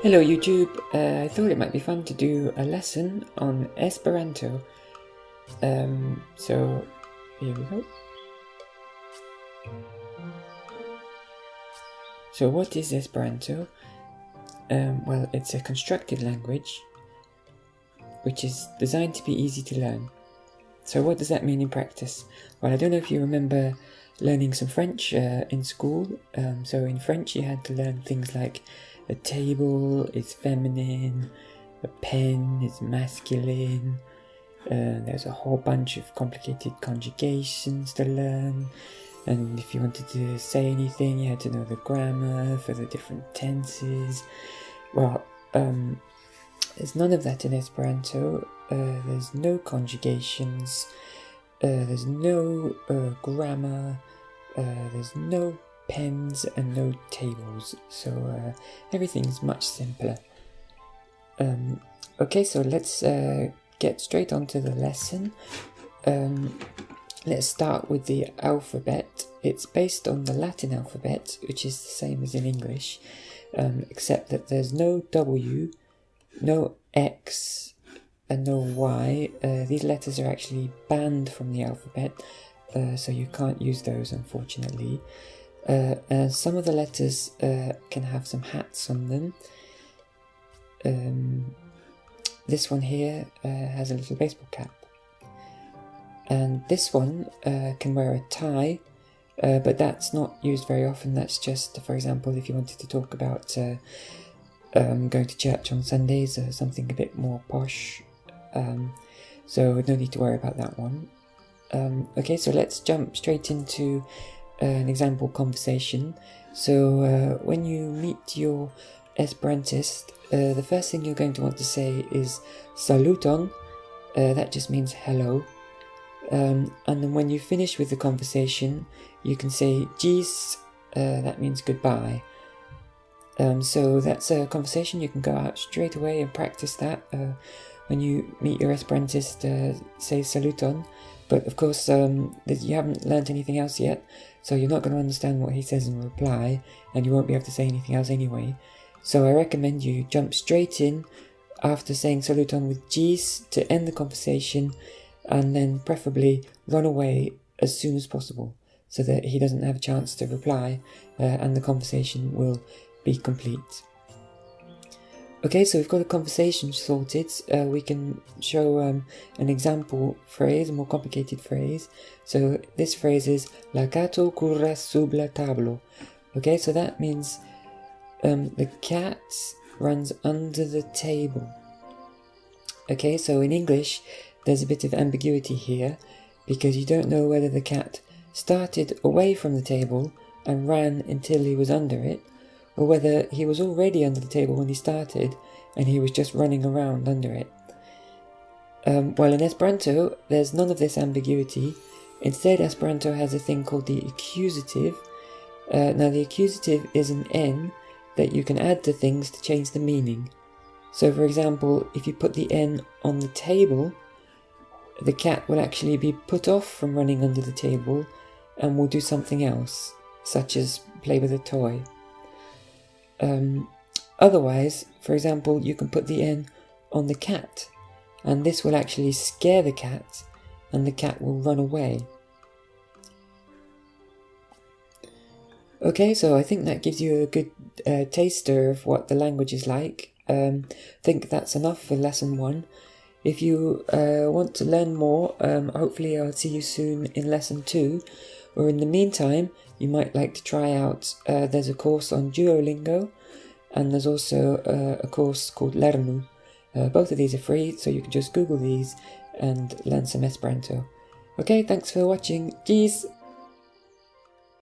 Hello YouTube, uh, I thought it might be fun to do a lesson on Esperanto. Um, so here we go. So what is Esperanto? Um, well, it's a constructed language which is designed to be easy to learn. So what does that mean in practice? Well, I don't know if you remember learning some French uh, in school. Um, so in French you had to learn things like a table is feminine, a pen is masculine, uh, there's a whole bunch of complicated conjugations to learn, and if you wanted to say anything, you had to know the grammar for the different tenses. Well, um, there's none of that in Esperanto. Uh, there's no conjugations. Uh, there's no uh, grammar. Uh, there's no pens and no tables, so uh, everything's much simpler. Um, okay, so let's uh, get straight onto the lesson. Um, let's start with the alphabet. It's based on the Latin alphabet, which is the same as in English, um, except that there's no W, no X, and no Y. Uh, these letters are actually banned from the alphabet, uh, so you can't use those, unfortunately. Uh, and some of the letters uh, can have some hats on them. Um, this one here uh, has a little baseball cap. And this one uh, can wear a tie, uh, but that's not used very often. That's just, for example, if you wanted to talk about uh, um, going to church on Sundays or something a bit more posh. Um, so no need to worry about that one. Um, okay, so let's jump straight into an example conversation. So uh, when you meet your Esperantist, uh, the first thing you're going to want to say is saluton. Uh, that just means hello. Um, and then when you finish with the conversation, you can say ĝis. Uh, that means goodbye. Um, so that's a conversation. You can go out straight away and practice that. Uh, when you meet your Esperantist, uh, say saluton. But of course, um, you haven't learnt anything else yet, so you're not going to understand what he says in reply, and you won't be able to say anything else anyway. So I recommend you jump straight in after saying saluton with ĝis to end the conversation, and then preferably run away as soon as possible, so that he doesn't have a chance to reply, uh, and the conversation will be complete. Okay, so we've got a conversation sorted. Uh, we can show um, an example phrase, a more complicated phrase. So this phrase is La gato corre sub la tablo. Okay, so that means um, the cat runs under the table. Okay, so in English, there's a bit of ambiguity here because you don't know whether the cat started away from the table and ran until he was under it, or whether he was already under the table when he started and he was just running around under it. Um, while in Esperanto, there's none of this ambiguity. Instead, Esperanto has a thing called the accusative. Uh, now, the accusative is an N that you can add to things to change the meaning. So, for example, if you put the N on the table, the cat will actually be put off from running under the table and will do something else, such as play with a toy. Um, otherwise, for example, you can put the N on the cat, and this will actually scare the cat, and the cat will run away. Okay, so I think that gives you a good uh, taster of what the language is like. Um, think that's enough for lesson one. If you uh, want to learn more, um, hopefully I'll see you soon in lesson two. Or in the meantime, you might like to try out, uh, there's a course on Duolingo, and there's also uh, a course called Lernu. Uh, both of these are free, so you can just Google these and learn some Esperanto. Okay, thanks for watching. Cheers!